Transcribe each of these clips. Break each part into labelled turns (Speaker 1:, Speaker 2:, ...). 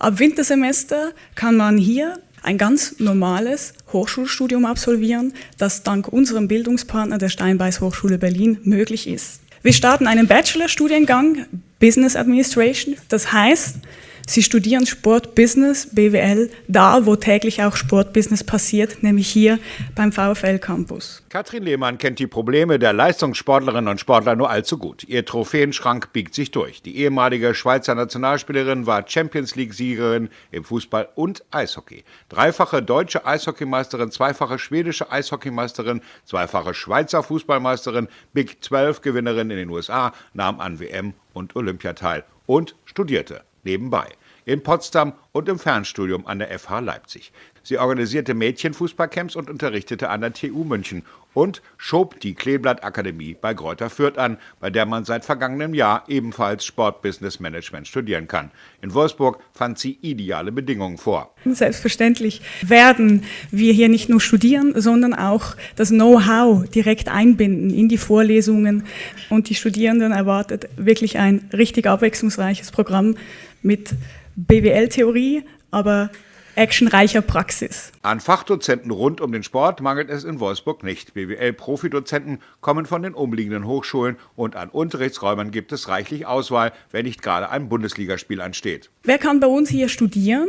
Speaker 1: Ab Wintersemester kann man hier ein ganz normales Hochschulstudium absolvieren, das dank unserem Bildungspartner der Steinbeis Hochschule Berlin möglich ist. Wir starten einen Bachelorstudiengang Business Administration. Das heißt, Sie studieren Sport, Business, BWL, da wo täglich auch Sportbusiness passiert, nämlich hier beim VfL Campus.
Speaker 2: Katrin Lehmann kennt die Probleme der Leistungssportlerinnen und Sportler nur allzu gut. Ihr Trophäenschrank biegt sich durch. Die ehemalige Schweizer Nationalspielerin war Champions League-Siegerin im Fußball und Eishockey. Dreifache deutsche Eishockeymeisterin, zweifache schwedische Eishockeymeisterin, zweifache Schweizer Fußballmeisterin, Big 12-Gewinnerin in den USA, nahm an WM und Olympia teil und studierte nebenbei in Potsdam und im Fernstudium an der FH Leipzig. Sie organisierte Mädchenfußballcamps und unterrichtete an der TU München und schob die Kleeblatt Akademie bei Greuther Fürth an, bei der man seit vergangenem Jahr ebenfalls Sportbusiness Management studieren kann. In Wolfsburg fand sie ideale Bedingungen vor.
Speaker 1: Selbstverständlich werden wir hier nicht nur studieren, sondern auch das Know-how direkt einbinden in die Vorlesungen. Und die Studierenden erwartet wirklich ein richtig abwechslungsreiches Programm mit BWL-Theorie, aber actionreicher Praxis.
Speaker 2: An Fachdozenten rund um den Sport mangelt es in Wolfsburg nicht. BWL-Profidozenten kommen von den umliegenden Hochschulen und an Unterrichtsräumen gibt es reichlich Auswahl, wenn nicht gerade ein Bundesligaspiel ansteht.
Speaker 1: Wer kann bei uns hier studieren?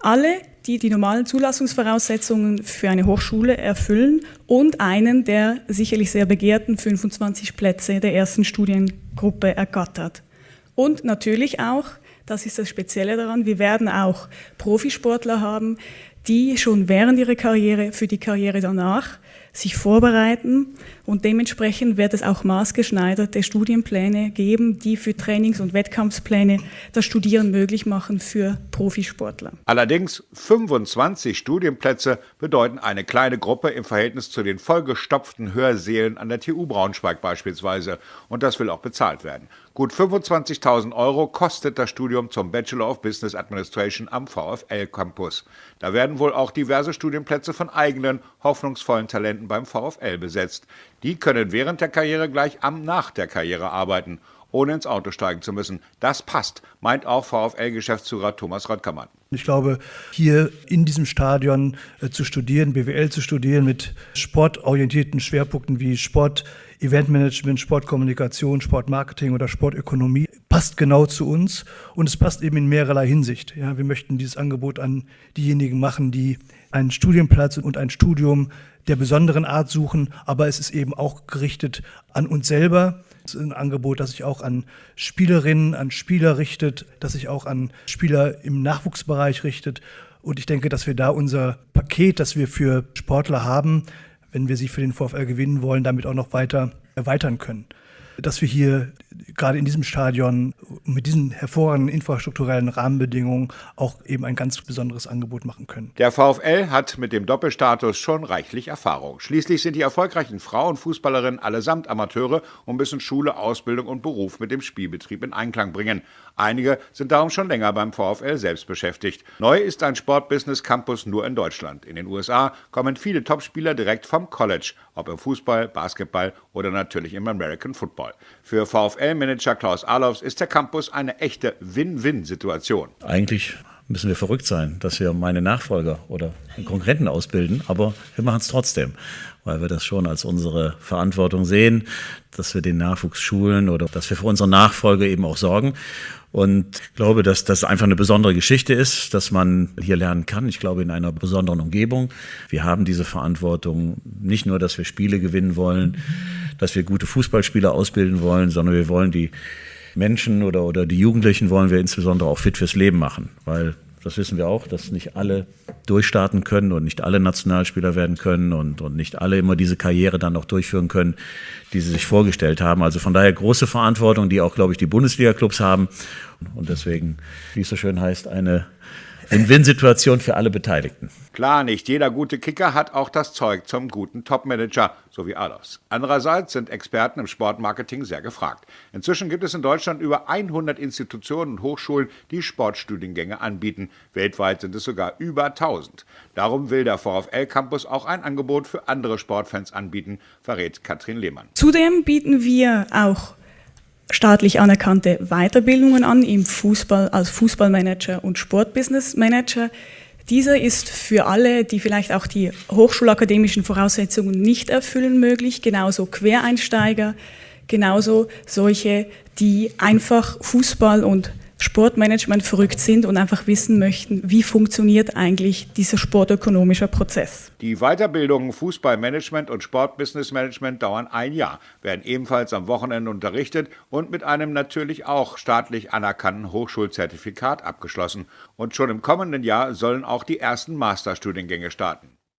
Speaker 1: Alle, die die normalen Zulassungsvoraussetzungen für eine Hochschule erfüllen und einen der sicherlich sehr begehrten 25 Plätze der ersten Studiengruppe ergattert. Und natürlich auch das ist das Spezielle daran. Wir werden auch Profisportler haben, die schon während ihrer Karriere für die Karriere danach sich vorbereiten und dementsprechend wird es auch maßgeschneiderte Studienpläne geben, die für Trainings- und Wettkampfpläne das Studieren möglich machen für Profisportler.
Speaker 2: Allerdings 25 Studienplätze bedeuten eine kleine Gruppe im Verhältnis zu den vollgestopften Hörsälen an der TU Braunschweig beispielsweise und das will auch bezahlt werden. Gut 25.000 Euro kostet das Studium zum Bachelor of Business Administration am VfL Campus. Da werden wohl auch diverse Studienplätze von eigenen, hoffnungsvollen Talenten beim VfL besetzt. Die können während der Karriere gleich am nach der Karriere arbeiten, ohne ins Auto steigen zu müssen. Das passt, meint auch VfL-Geschäftsführer Thomas Röttgermann.
Speaker 3: Ich glaube, hier in diesem Stadion äh, zu studieren, BWL zu studieren mit sportorientierten Schwerpunkten wie Sport, Eventmanagement, Sportkommunikation, Sportmarketing oder Sportökonomie passt genau zu uns und es passt eben in mehrerlei Hinsicht. Ja, wir möchten dieses Angebot an diejenigen machen, die einen Studienplatz und ein Studium der besonderen Art suchen, aber es ist eben auch gerichtet an uns selber. Es ist ein Angebot, das sich auch an Spielerinnen, an Spieler richtet, das sich auch an Spieler im Nachwuchsbereich richtet. Und ich denke, dass wir da unser Paket, das wir für Sportler haben, wenn wir sie für den VfL gewinnen wollen, damit auch noch weiter erweitern können dass wir hier gerade in diesem Stadion mit diesen hervorragenden infrastrukturellen Rahmenbedingungen auch eben ein ganz besonderes Angebot machen können.
Speaker 2: Der VfL hat mit dem Doppelstatus schon reichlich Erfahrung. Schließlich sind die erfolgreichen Frauenfußballerinnen allesamt Amateure und müssen Schule, Ausbildung und Beruf mit dem Spielbetrieb in Einklang bringen. Einige sind darum schon länger beim VfL selbst beschäftigt. Neu ist ein Sportbusiness Campus nur in Deutschland. In den USA kommen viele Topspieler direkt vom College, ob im Fußball, Basketball oder natürlich im American Football. Für VfL-Manager Klaus Alofs ist der Campus eine echte Win-Win-Situation.
Speaker 4: Eigentlich müssen wir verrückt sein, dass wir meine Nachfolger oder Konkurrenten ausbilden, aber wir machen es trotzdem, weil wir das schon als unsere Verantwortung sehen, dass wir den Nachwuchs schulen oder dass wir für unsere Nachfolger eben auch sorgen. Und ich glaube, dass das einfach eine besondere Geschichte ist, dass man hier lernen kann. Ich glaube, in einer besonderen Umgebung. Wir haben diese Verantwortung nicht nur, dass wir Spiele gewinnen wollen, dass wir gute Fußballspieler ausbilden wollen, sondern wir wollen die Menschen oder, oder die Jugendlichen wollen wir insbesondere auch fit fürs Leben machen, weil das wissen wir auch, dass nicht alle durchstarten können und nicht alle Nationalspieler werden können und, und nicht alle immer diese Karriere dann auch durchführen können, die sie sich vorgestellt haben. Also von daher große Verantwortung, die auch, glaube ich, die Bundesliga-Clubs haben. Und deswegen, wie es so schön heißt, eine Win-Win-Situation für alle Beteiligten.
Speaker 2: Klar, nicht jeder gute Kicker hat auch das Zeug zum guten Topmanager, so wie Alos. Andererseits sind Experten im Sportmarketing sehr gefragt. Inzwischen gibt es in Deutschland über 100 Institutionen und Hochschulen, die Sportstudiengänge anbieten. Weltweit sind es sogar über 1000. Darum will der VfL Campus auch ein Angebot für andere Sportfans anbieten, verrät Katrin Lehmann.
Speaker 1: Zudem bieten wir auch staatlich anerkannte Weiterbildungen an im Fußball als Fußballmanager und Sportbusinessmanager. Dieser ist für alle, die vielleicht auch die hochschulakademischen Voraussetzungen nicht erfüllen, möglich, genauso Quereinsteiger, genauso solche, die einfach Fußball und Sportmanagement verrückt sind und einfach wissen möchten, wie funktioniert eigentlich dieser sportökonomische Prozess.
Speaker 2: Die Weiterbildungen Fußballmanagement und Sportbusinessmanagement dauern ein Jahr, werden ebenfalls am Wochenende unterrichtet und mit einem natürlich auch staatlich anerkannten Hochschulzertifikat abgeschlossen. Und schon im kommenden Jahr sollen auch die ersten Masterstudiengänge starten.